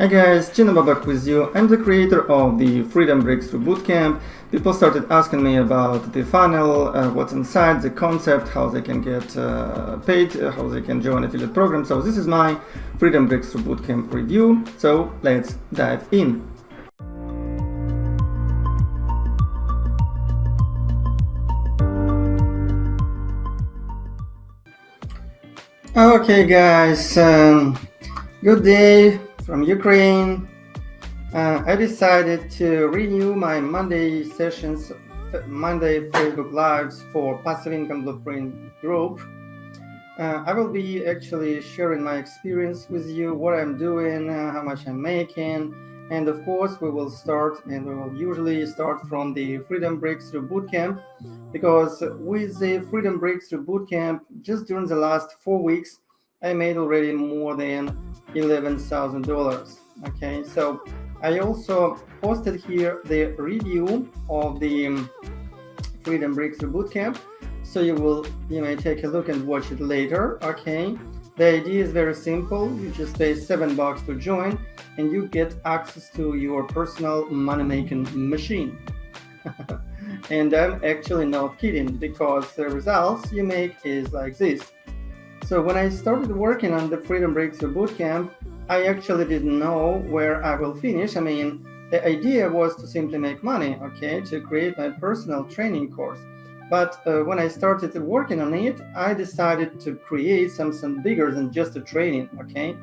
Hi guys, Gino Babak with you. I'm the creator of the Freedom Breakthrough Bootcamp. People started asking me about the funnel, uh, what's inside, the concept, how they can get uh, paid, uh, how they can join affiliate program. So this is my Freedom Breakthrough Bootcamp review. So let's dive in. Okay guys, um, good day from Ukraine. Uh, I decided to renew my Monday sessions, Monday Facebook Lives for Passive Income Blueprint group. Uh, I will be actually sharing my experience with you, what I'm doing, uh, how much I'm making, and of course we will start and we will usually start from the Freedom Breakthrough Bootcamp because with the Freedom Breakthrough Bootcamp, just during the last four weeks, I made already more than $11,000. Okay, so I also posted here the review of the um, Freedom Breakthrough Bootcamp. So you will, you may take a look and watch it later. Okay, the idea is very simple. You just pay seven bucks to join and you get access to your personal money-making machine. and I'm actually not kidding because the results you make is like this. So when I started working on the Freedom Breakthrough Bootcamp, I actually didn't know where I will finish. I mean, the idea was to simply make money, okay, to create my personal training course. But uh, when I started working on it, I decided to create something bigger than just a training, okay?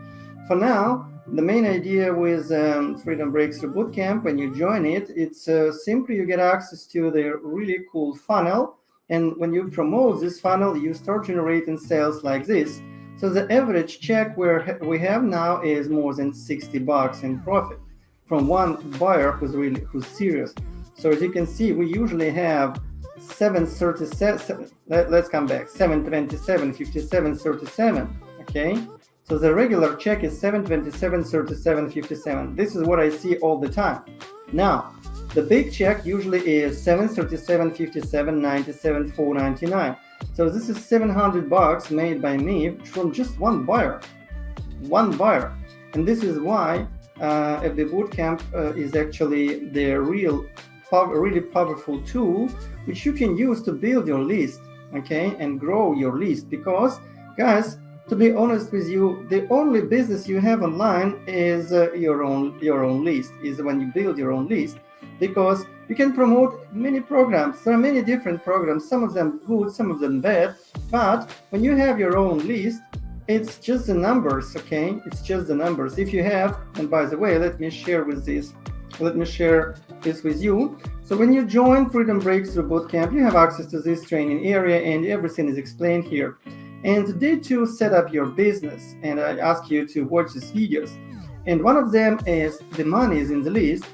For now, the main idea with um, Freedom Breakthrough Bootcamp, when you join it, it's uh, simply you get access to the really cool funnel and when you promote this funnel, you start generating sales like this. So the average check where we have now is more than 60 bucks in profit from one buyer who's really who's serious. So as you can see, we usually have 737, let, us come back, 727, 57, 37, okay? So the regular check is 727, 37, 57. This is what I see all the time. Now, the big check usually is 737, 57, 97, 499. So this is 700 bucks made by me from just one buyer, one buyer. And this is why uh, FB Bootcamp uh, is actually the real, really powerful tool which you can use to build your list, okay, and grow your list. Because, guys, to be honest with you, the only business you have online is uh, your own your own list. Is when you build your own list because you can promote many programs. There are many different programs, some of them good, some of them bad, but when you have your own list, it's just the numbers, okay? It's just the numbers. If you have, and by the way, let me share with this, let me share this with you. So when you join Freedom Breakthrough Bootcamp, you have access to this training area and everything is explained here. And today to set up your business, and I ask you to watch these videos. And one of them is the money is in the list,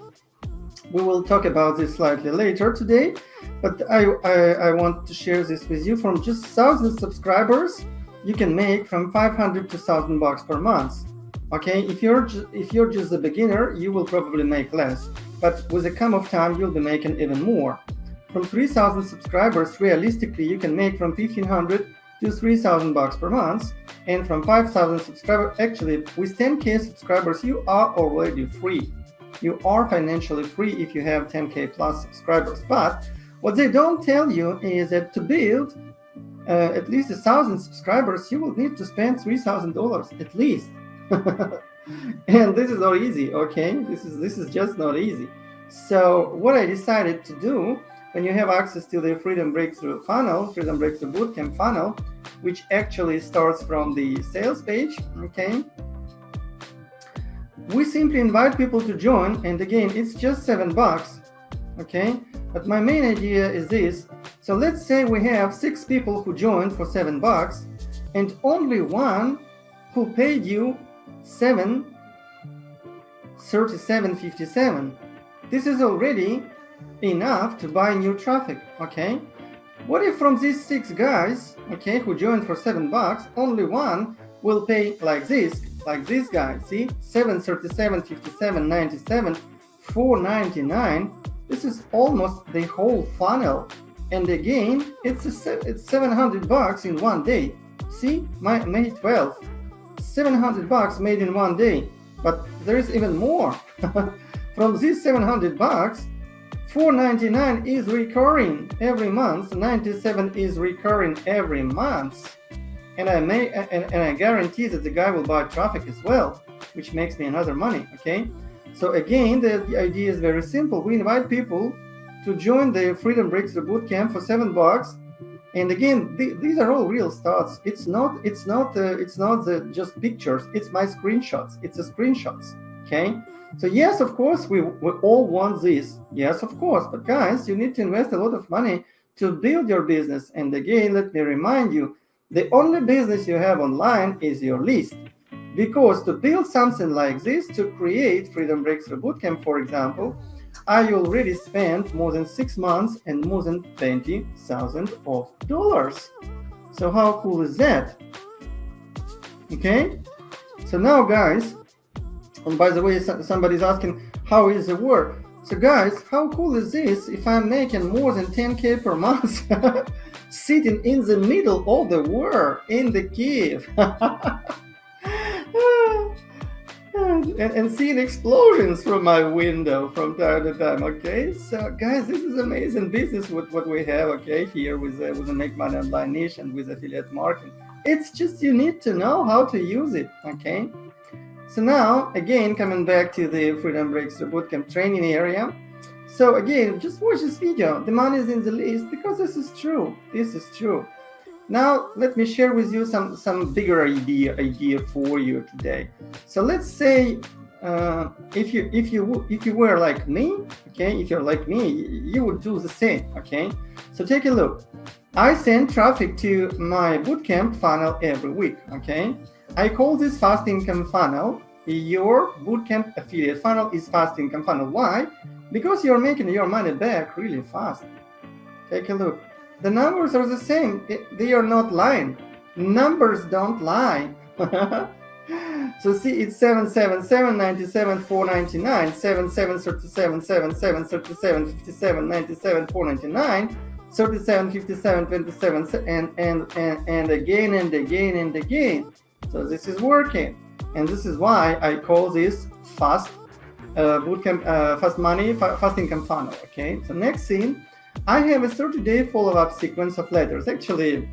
we will talk about this slightly later today, but I, I, I want to share this with you. From just 1,000 subscribers, you can make from 500 to 1,000 bucks per month. Okay, if you're if you're just a beginner, you will probably make less, but with the come of time, you'll be making even more. From 3,000 subscribers, realistically, you can make from 1,500 to 3,000 bucks per month, and from 5,000 subscribers, actually, with 10k subscribers, you are already free you are financially free if you have 10k plus subscribers. But what they don't tell you is that to build uh, at least a thousand subscribers, you will need to spend three thousand dollars at least. and this is not easy, okay? This is this is just not easy. So what I decided to do when you have access to the Freedom Breakthrough funnel, Freedom Breakthrough Bootcamp funnel, which actually starts from the sales page, okay? we simply invite people to join and again it's just seven bucks okay but my main idea is this so let's say we have six people who joined for seven bucks and only one who paid you seven 37.57 this is already enough to buy new traffic okay what if from these six guys okay who joined for seven bucks only one will pay like this like this guy, see? 737, 57, 97, 499. This is almost the whole funnel. And again, it's a, it's 700 bucks in one day. See, my May 12th, 700 bucks made in one day. But there is even more. From these 700 bucks, 499 is recurring every month, 97 is recurring every month. And I may and, and I guarantee that the guy will buy traffic as well, which makes me another money. Okay. So again, the, the idea is very simple. We invite people to join the Freedom Breakthrough Bootcamp for seven bucks. And again, th these are all real stats. It's not, it's not, uh, it's not the, just pictures. It's my screenshots. It's the screenshots. Okay. So yes, of course, we, we all want this. Yes, of course. But guys, you need to invest a lot of money to build your business. And again, let me remind you, the only business you have online is your list. Because to build something like this, to create Freedom Breakthrough Bootcamp, for example, I already spent more than six months and more than twenty thousand of dollars. So how cool is that? Okay. So now, guys, and by the way, somebody's asking how is the war? So guys, how cool is this if I'm making more than 10k per month sitting in the middle of the war in the cave? and, and seeing explosions from my window from time to time. Okay, so guys, this is amazing business with what we have. Okay, here with uh, with the Make Money Online niche and with affiliate marketing. It's just you need to know how to use it. Okay, so now again coming back to the Freedom Breakthrough Bootcamp training area. So again, just watch this video. The money is in the list because this is true. This is true. Now, let me share with you some, some bigger idea, idea for you today. So let's say uh, if you if you if you were like me, okay, if you're like me, you would do the same, okay. So take a look. I send traffic to my bootcamp funnel every week, okay. I call this fast income funnel. Your bootcamp affiliate funnel is fast income funnel. Why? Because you're making your money back really fast. Take a look the numbers are the same. They are not lying. Numbers don't lie. so see, it's 777, 97, 499, 77, 37, 77, 37, 57, 97, 499, 37, 57, 27, and, and, and, and again and again and again. So this is working. And this is why I call this fast uh, bootcamp, uh, fast money, fast income funnel. Okay. So next thing, I have a 30-day follow-up sequence of letters. Actually,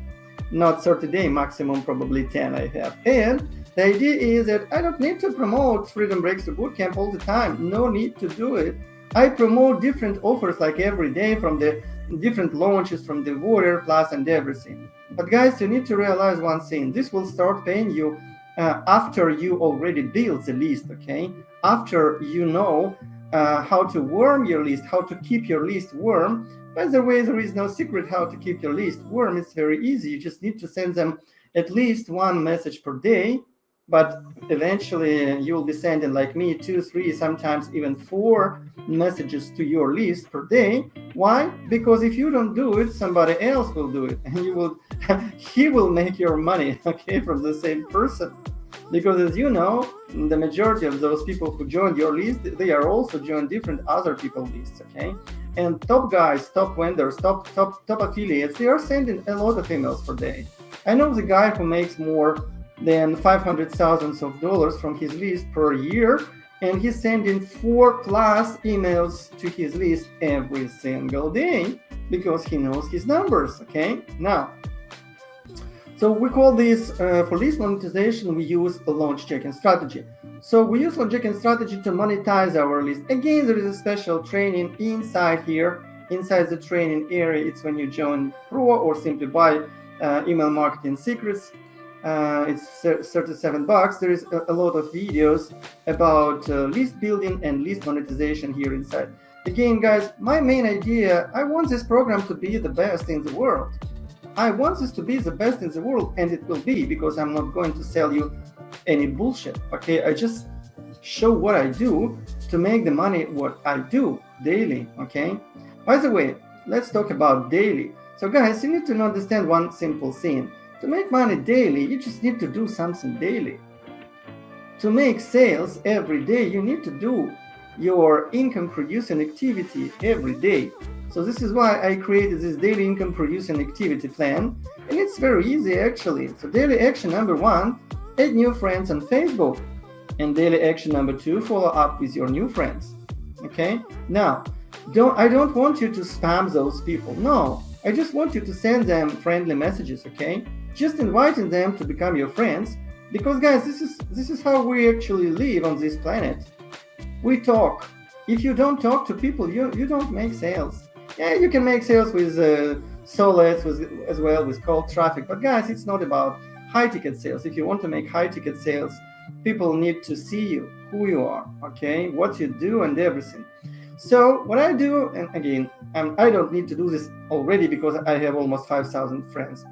not 30 day maximum, probably 10 I have. And the idea is that I don't need to promote Freedom Breakthrough Bootcamp all the time. No need to do it. I promote different offers like every day from the different launches from the Warrior Plus and everything. But guys, you need to realize one thing. This will start paying you uh, after you already build the list, okay? After you know uh, how to warm your list, how to keep your list warm, by the way, there is no secret how to keep your list warm. It's very easy. You just need to send them at least one message per day, but eventually you will be sending like me two, three, sometimes even four messages to your list per day. Why? Because if you don't do it, somebody else will do it and you will, he will make your money, okay, from the same person. Because as you know, the majority of those people who joined your list, they are also joined different other people lists, okay? and top guys, top vendors, top top top affiliates, they are sending a lot of emails per day. I know the guy who makes more than 500 thousands of dollars from his list per year, and he's sending four plus emails to his list every single day because he knows his numbers. Okay, now. So we call this uh, for list monetization, we use a launch jacking strategy. So we use Logic strategy to monetize our list. Again, there is a special training inside here, inside the training area. It's when you join Pro or simply buy uh, email marketing secrets. Uh, it's 37 bucks. There is a, a lot of videos about uh, list building and list monetization here inside. Again, guys, my main idea, I want this program to be the best in the world. I want this to be the best in the world, and it will be because I'm not going to sell you any bullshit. Okay, I just show what I do to make the money what I do daily. Okay. By the way, let's talk about daily. So guys, you need to understand one simple thing. To make money daily, you just need to do something daily. To make sales every day, you need to do your income producing activity every day. So this is why I created this daily income producing activity plan. And it's very easy actually. So daily action number one, add new friends on Facebook. And daily action number two, follow up with your new friends. Okay. Now, don't I don't want you to spam those people. No, I just want you to send them friendly messages. Okay. Just inviting them to become your friends because guys, this is this is how we actually live on this planet. We talk. If you don't talk to people, you you don't make sales. Yeah, you can make sales with uh, solo ads with, as well with cold traffic. But guys, it's not about high ticket sales. If you want to make high ticket sales, people need to see you, who you are, okay, what you do and everything. So what I do, and again, um, I don't need to do this already because I have almost 5,000 friends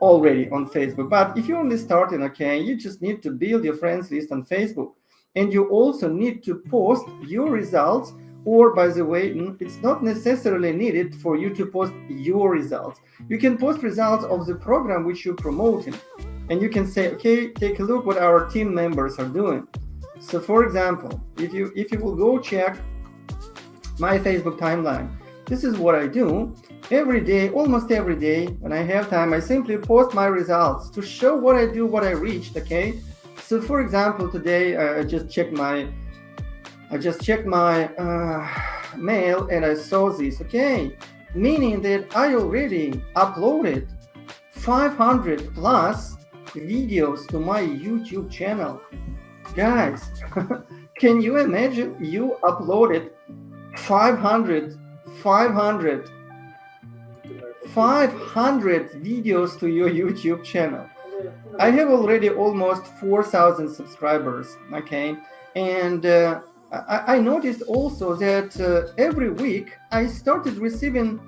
already on Facebook. But if you're only starting, okay, you just need to build your friends list on Facebook. And you also need to post your results or by the way, it's not necessarily needed for you to post your results. You can post results of the program which you're promoting. And you can say, okay, take a look what our team members are doing. So for example, if you if you will go check my Facebook timeline, this is what I do every day, almost every day when I have time, I simply post my results to show what I do, what I reached, okay? So for example, today I just checked my, I just checked my uh, mail and I saw this, okay? Meaning that I already uploaded 500 plus videos to my YouTube channel. Guys, can you imagine you uploaded 500, 500 500 videos to your YouTube channel. I have already almost 4,000 subscribers, okay? And uh, I, I, noticed also that uh, every week I started receiving,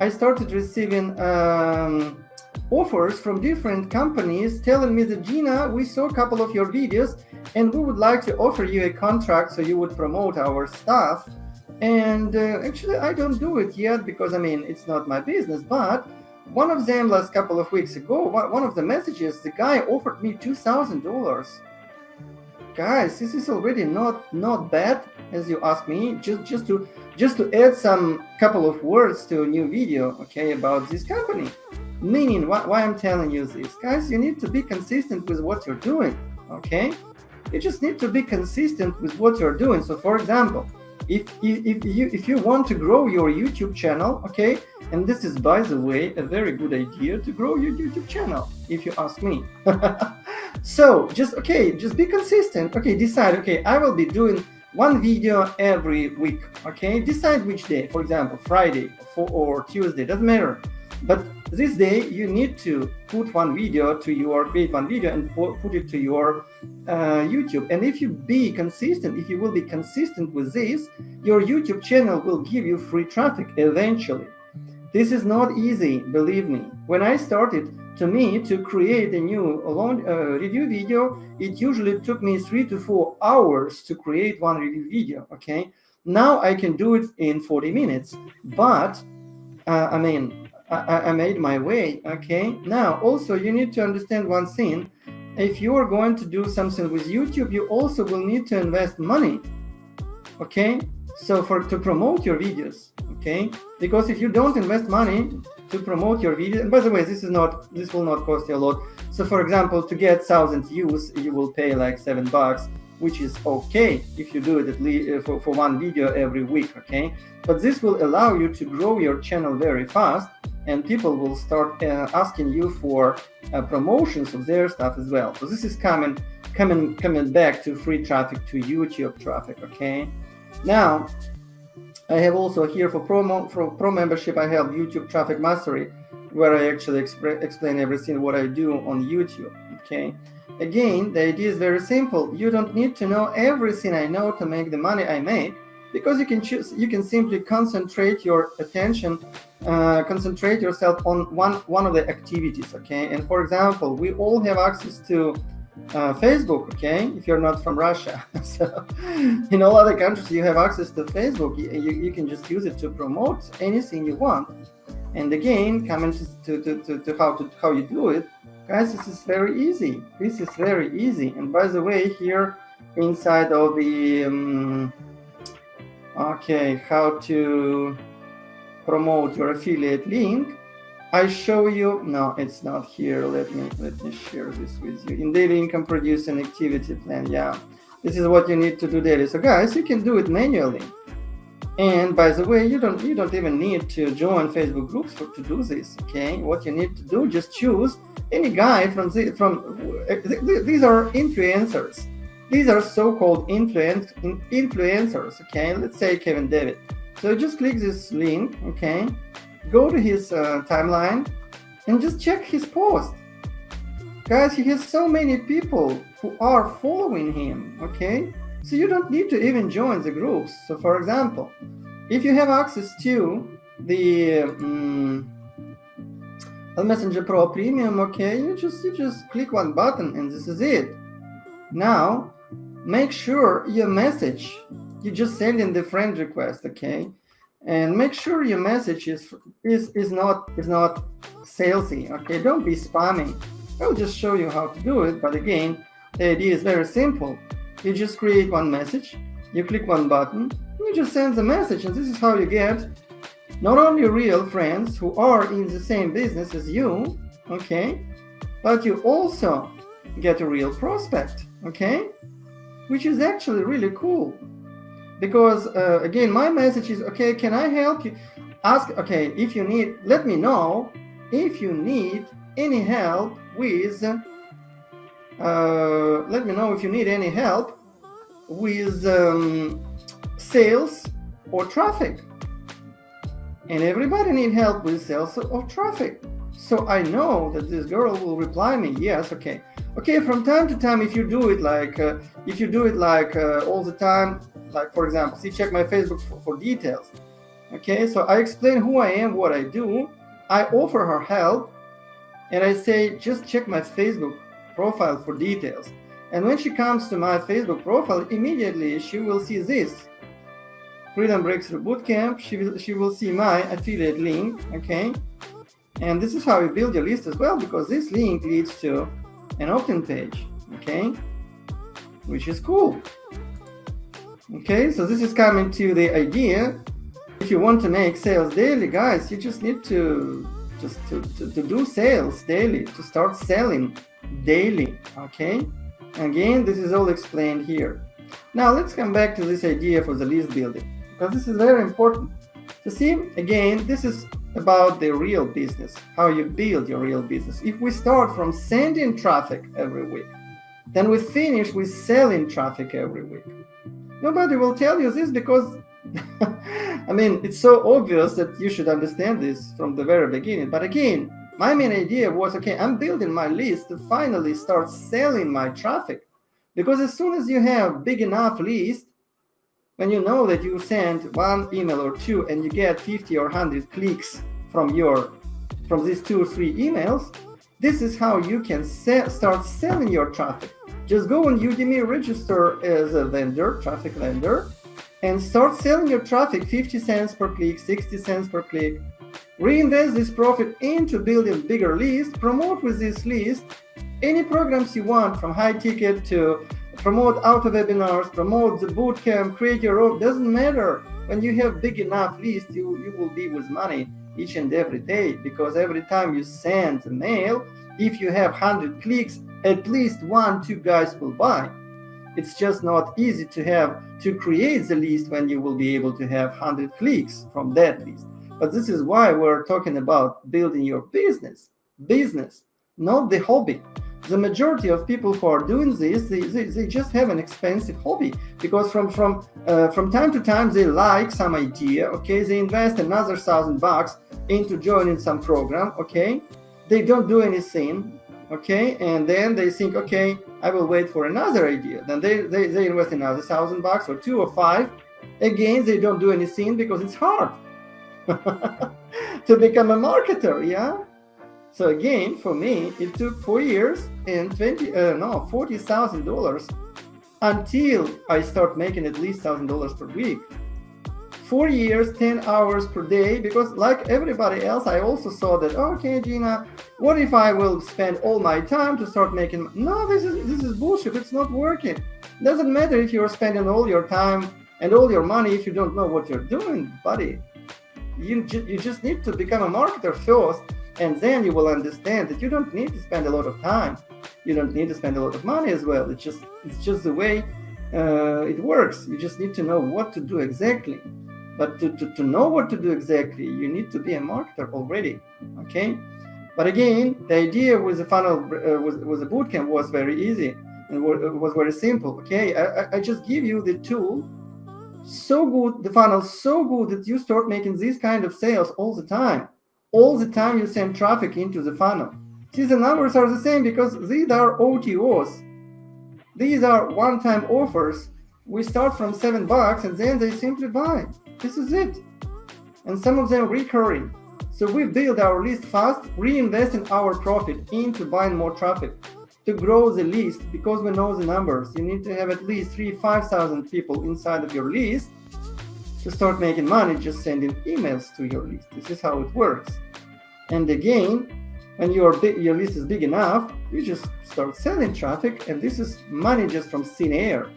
I started receiving um, offers from different companies telling me that Gina, we saw a couple of your videos and we would like to offer you a contract so you would promote our stuff. And uh, actually, I don't do it yet because I mean, it's not my business. But one of them last couple of weeks ago, one of the messages, the guy offered me $2,000. Guys, this is already not not bad, as you ask me. Just just to just to add some couple of words to a new video, okay, about this company. Meaning, why, why I'm telling you this, guys, you need to be consistent with what you're doing, okay? You just need to be consistent with what you're doing. So, for example, if, if, you if you want to grow your YouTube channel, okay, and this is by the way a very good idea to grow your YouTube channel, if you ask me. so just okay, just be consistent. Okay, decide. Okay, I will be doing one video every week. Okay, decide which day. For example, Friday or Tuesday doesn't matter. But this day you need to put one video to your create one video and put it to your uh, YouTube. And if you be consistent, if you will be consistent with this, your YouTube channel will give you free traffic eventually. This is not easy, believe me. When I started, to me, to create a new long uh, review video, it usually took me three to four hours to create one review video, okay? Now I can do it in 40 minutes, but uh, I mean, I, I made my way, okay? Now, also, you need to understand one thing. If you are going to do something with YouTube, you also will need to invest money, okay? So for to promote your videos, okay? Because if you don't invest money to promote your video, and by the way, this is not, this will not cost you a lot. So for example, to get thousand views, you will pay like seven bucks which is okay if you do it at least uh, for, for one video every week okay but this will allow you to grow your channel very fast and people will start uh, asking you for uh, promotions of their stuff as well. So this is coming coming coming back to free traffic to youtube traffic okay? Now i have also here for promo for pro membership i have youtube traffic mastery where i actually explain everything what i do on youtube okay? Again, the idea is very simple. You don't need to know everything I know to make the money I make because you can choose, you can simply concentrate your attention, uh, concentrate yourself on one, one of the activities, okay? And for example, we all have access to uh, Facebook, okay, if you're not from Russia. so in all other countries, you have access to Facebook. You, you, can just use it to promote anything you want. And again, coming to, to, to, to, how, to how you do it, Guys, this is very easy. This is very easy. And by the way, here inside of the, um, okay, how to promote your affiliate link, I show you, no, it's not here. Let me, let me share this with you. In daily income producing activity plan, yeah. this is what you need to do daily so guys you can do it manually and by the way you don't you don't even need to join facebook groups for, to do this okay what you need to do just choose any guy from the from eh, these are influencers these are so-called influence influencers okay? Let's say kevin david. So just click this link okay? Go to his uh, timeline and just check his post. Guys he has so many people who are following him okay? So you don't need to even join the groups. So for example, if you have access to the um, Messenger Pro Premium, okay, you just you just click one button and this is it. Now, make sure your message, you just send in the friend request, okay? And make sure your message is is is not is not salesy, okay? Don't be spamming. I'll just show you how to do it, but again, the idea is very simple you just create one message, you click one button, you just send the message, and this is how you get not only real friends who are in the same business as you, okay, but you also get a real prospect, okay, which is actually really cool. Because uh, again, my message is okay, can I help you? Ask, okay, if you need, let me know if you need any help with uh, let me know if you need any help with um, sales or traffic. And everybody need help with sales or traffic. So I know that this girl will reply me, yes, okay. Okay, from time to time, if you do it like, uh, if you do it like uh, all the time, like for example, see, check my Facebook for, for details. Okay, so I explain who I am, what I do. I offer her help and I say, just check my Facebook profile for details. And when she comes to my Facebook profile, immediately she will see this. Freedom Breakthrough Bootcamp, she will, she will see my affiliate link, okay? And this is how you build your list as well, because this link leads to an opt-in page, okay? Which is cool. Okay, so this is coming to the idea. If you want to make sales daily, guys, you just need to just to, to, to do sales daily, to start selling daily, okay? Again, this is all explained here. Now let's come back to this idea for the list building, because this is very important. To see, again, this is about the real business, how you build your real business. If we start from sending traffic every week, then we finish with selling traffic every week. Nobody will tell you this because, I mean, it's so obvious that you should understand this from the very beginning. But again, my main idea was, okay, I'm building my list to finally start selling my traffic. Because as soon as you have big enough list, when you know that you send one email or two and you get 50 or 100 clicks from your from these two or three emails, this is how you can start selling your traffic. Just go on Udimi, register as a vendor, traffic vendor, and start selling your traffic 50 cents per click, 60 cents per click, Reinvest this profit into building bigger list, promote with this list any programs you want from high ticket to promote auto webinars, promote the bootcamp, create your own, doesn't matter. When you have big enough list, you, you will be with money each and every day because every time you send a mail, if you have 100 clicks, at least one, two guys will buy. It's just not easy to have to create the list when you will be able to have 100 clicks from that list. But this is why we're talking about building your business, business, not the hobby. The majority of people who are doing this, they, they, they just have an expensive hobby because from from uh, from time to time they like some idea, okay, they invest another thousand bucks into joining some program, okay, they don't do anything, okay, and then they think, okay, I will wait for another idea. Then they, they, they invest another thousand bucks or two or five. Again, they don't do anything because it's hard. to become a marketer, yeah? So again, for me, it took four years and 20, uh, no, $40,000 until I start making at least $1,000 per week. Four years, 10 hours per day, because like everybody else, I also saw that, okay, Gina, what if I will spend all my time to start making, no, this is, this is bullshit. It's not working. Doesn't matter if you're spending all your time and all your money if you don't know what you're doing, buddy you, you just need to become a marketer first, and then you will understand that you don't need to spend a lot of time. You don't need to spend a lot of money as well. It's just it's just the way uh, it works. You just need to know what to do exactly. But to, to, to know what to do exactly, you need to be a marketer already. Okay. But again, the idea with the funnel uh, with, with the bootcamp was very easy and was very simple. Okay. I, I just give you the tool so good, the funnel so good that you start making these kind of sales all the time. All the time you send traffic into the funnel. See, the numbers are the same because these are OTOs. These are one-time offers. We start from seven bucks and then they simply buy. This is it. And some of them recurring. So we build our list fast, reinvesting our profit into buying more traffic to grow the list because we know the numbers. You need to have at least three, 5,000 people inside of your list to start making money just sending emails to your list. This is how it works. And again, when your your list is big enough, you just start selling traffic, and this is money just from thin air,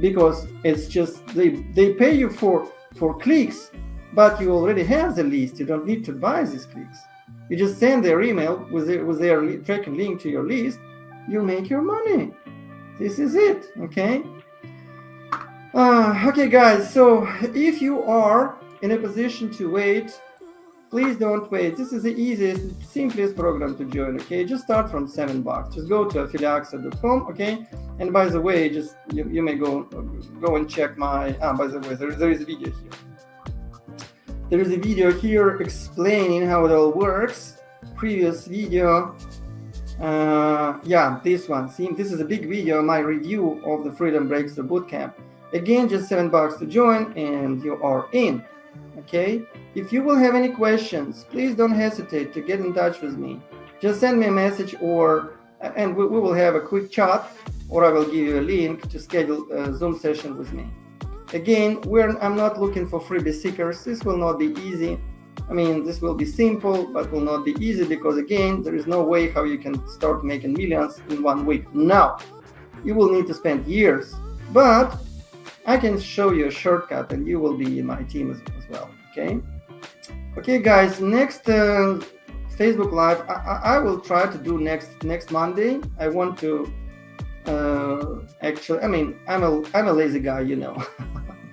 because it's just they they pay you for for clicks, but you already have the list. You don't need to buy these clicks. You just send their email with their, with their tracking link to your list. You make your money. This is it. Okay. Uh, okay, guys. So if you are in a position to wait please don't wait. This is the easiest, simplest program to join, okay? Just start from seven bucks. Just go to affiliateaccess.com, okay? And by the way, just you, you may go go and check my, ah, by the way, there, there is a video here. There is a video here explaining how it all works. Previous video, uh, yeah, this one. See, this is a big video, my review of the Freedom Breaks Breakthrough Bootcamp. Again, just seven bucks to join and you are in okay? If you will have any questions, please don't hesitate to get in touch with me. Just send me a message or, and we, we will have a quick chat or I will give you a link to schedule a Zoom session with me. Again, I'm not looking for freebie seekers. This will not be easy. I mean, this will be simple, but will not be easy because again, there is no way how you can start making millions in one week. Now, you will need to spend years, but I can show you a shortcut and you will be in my team as, as well. Okay. Okay, guys, next uh, Facebook Live, I, I, will try to do next next Monday. I want to uh, actually, I mean, I'm a, I'm a lazy guy, you know,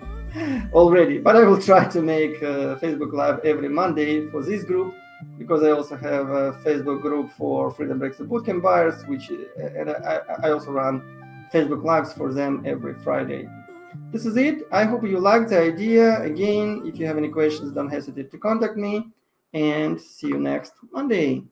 already, but I will try to make uh, Facebook Live every Monday for this group because I also have a Facebook group for Freedom Breakthrough Bootcamp buyers, which and I, I also run Facebook Lives for them every Friday. This is it. I hope you liked the idea. Again, if you have any questions, don't hesitate to contact me and see you next Monday.